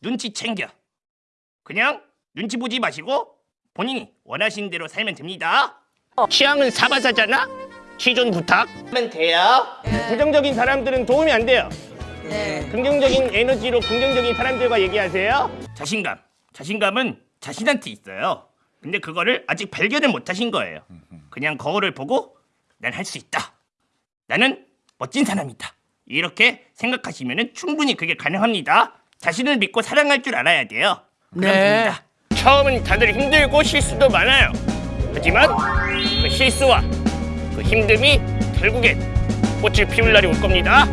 눈치 챙겨. 그냥 눈치 보지 마시고 본인이 원하시는 대로 살면 됩니다. 취향은 사바사잖아. 취존 부탁. 하면 돼요. 부정적인 사람들은 도움이 안 돼요. 네. 긍정적인 에너지로 긍정적인 사람들과 얘기하세요. 자신감. 자신감은 자신한테 있어요. 근데 그거를 아직 발견을 못 하신 거예요. 그냥 거울을 보고 난 할 수 있다. 나는 멋진 사람이다. 이렇게 생각하시면 충분히 그게 가능합니다. 자신을 믿고 사랑할 줄 알아야 돼요. 네. 됩니다. 처음은 다들 힘들고 실수도 많아요. 하지만 그 실수와 그 힘듦이 결국엔 꽃을 피울 날이 올 겁니다.